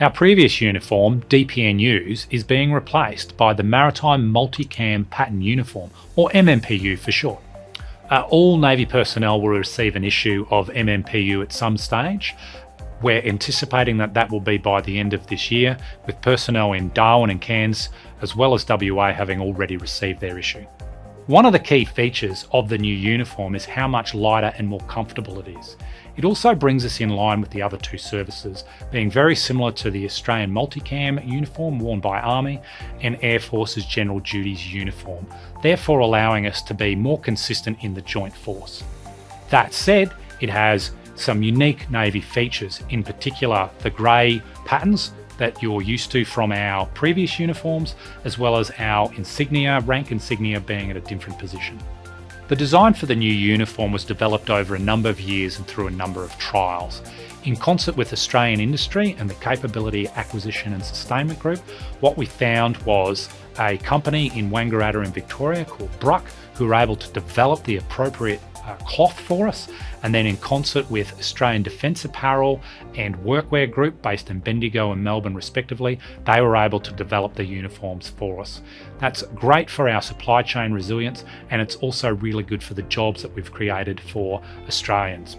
Our previous uniform, DPNUs, is being replaced by the Maritime Multicam Pattern Uniform, or MMPU for short. Uh, all Navy personnel will receive an issue of MMPU at some stage. We're anticipating that that will be by the end of this year, with personnel in Darwin and Cairns, as well as WA having already received their issue. One of the key features of the new uniform is how much lighter and more comfortable it is. It also brings us in line with the other two services, being very similar to the Australian multicam uniform worn by Army and Air Force's General Duties uniform, therefore allowing us to be more consistent in the Joint Force. That said, it has some unique Navy features, in particular the grey patterns that you're used to from our previous uniforms, as well as our insignia, rank insignia being at a different position. The design for the new uniform was developed over a number of years and through a number of trials. In concert with Australian industry and the Capability Acquisition and Sustainment Group, what we found was a company in Wangaratta in Victoria called Bruck who were able to develop the appropriate uh, cloth for us. And then in concert with Australian Defence Apparel and Workwear Group based in Bendigo and Melbourne respectively, they were able to develop the uniforms for us. That's great for our supply chain resilience and it's also really good for the jobs that we've created for Australians.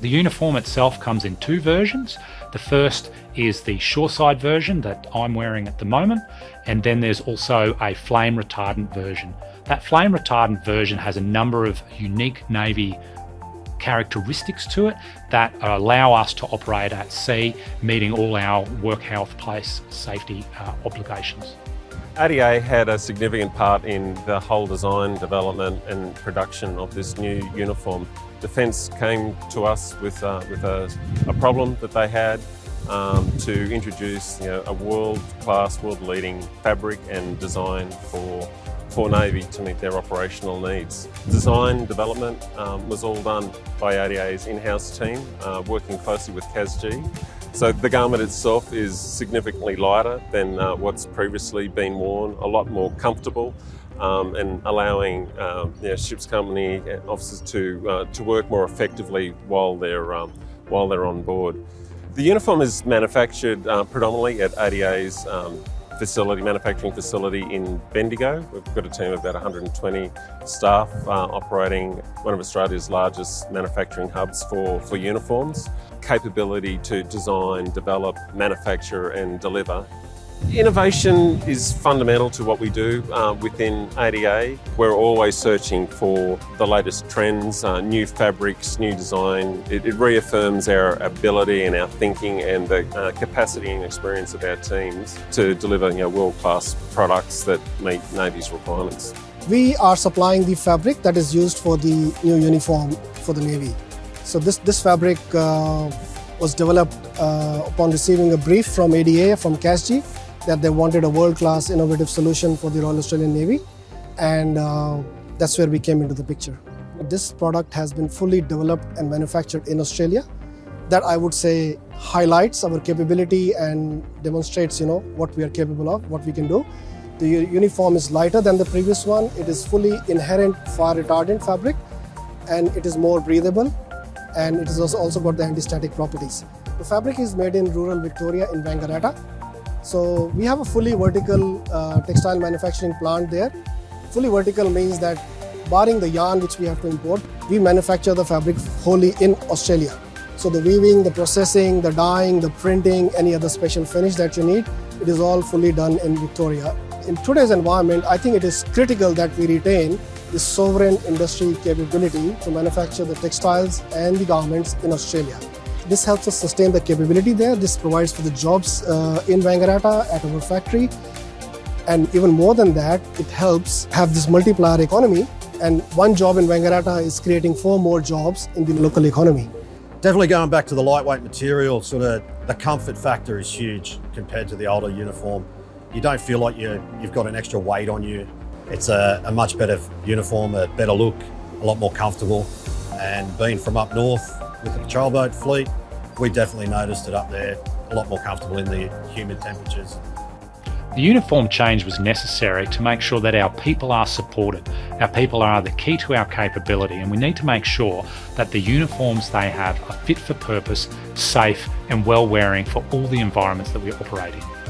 The uniform itself comes in two versions. The first is the shoreside version that I'm wearing at the moment, and then there's also a flame retardant version. That flame retardant version has a number of unique Navy characteristics to it that allow us to operate at sea, meeting all our work health place safety uh, obligations. ADA had a significant part in the whole design, development and production of this new uniform. Defence came to us with, uh, with a, a, problem that they had um, to introduce you know, a world-class, world-leading fabric and design for for Navy to meet their operational needs. Design development um, was all done by ADA's in-house team, uh, working closely with CASG. So the garment itself is significantly lighter than uh, what's previously been worn, a lot more comfortable, um, and allowing um, ships company officers to uh, to work more effectively while they're um, while they're on board. The uniform is manufactured uh, predominantly at ADA's um, facility, manufacturing facility in Bendigo. We've got a team of about 120 staff uh, operating one of Australia's largest manufacturing hubs for, for uniforms. Capability to design, develop, manufacture and deliver Innovation is fundamental to what we do uh, within ADA. We're always searching for the latest trends, uh, new fabrics, new design. It, it, reaffirms our ability and our thinking and the uh, capacity and experience of our teams to deliver you know, world-class products that meet Navy's requirements. We are supplying the fabric that is used for the new uniform for the Navy. So this, this fabric uh, was developed uh, upon receiving a brief from ADA, from CASG, that they wanted a world-class innovative solution for the Royal Australian Navy and uh, that's where we came into the picture. This product has been fully developed and manufactured in Australia. That I would say highlights our capability and demonstrates you know what we are capable of, what we can do. The uniform is lighter than the previous one. It is fully inherent fire retardant fabric and it is more breathable and it has also got the anti-static properties. The fabric is made in rural Victoria in Wangaratta so we have a fully vertical uh, textile manufacturing plant there. Fully vertical means that barring the yarn which we have to import, we manufacture the fabric wholly in Australia. So the weaving, the processing, the dyeing, the printing, any other special finish that you need, it is all fully done in Victoria. In today's environment, I think it is critical that we retain the sovereign industry capability to manufacture the textiles and the garments in Australia. This helps us sustain the capability there. This provides for the jobs uh, in Wangaratta at our factory. And even more than that, it helps have this multiplier economy. And one job in Wangaratta is creating four more jobs in the local economy. Definitely going back to the lightweight material, sort of the comfort factor is huge compared to the older uniform. You don't feel like you, you've got an extra weight on you. It's a, a much better uniform, a better look, a lot more comfortable. And being from up north, with the patrol boat fleet, we definitely noticed it up there, a lot more comfortable in the humid temperatures. The uniform change was necessary to make sure that our people are supported. Our people are the key to our capability and we need to make sure that the uniforms they have are fit for purpose, safe and well wearing for all the environments that we operate in.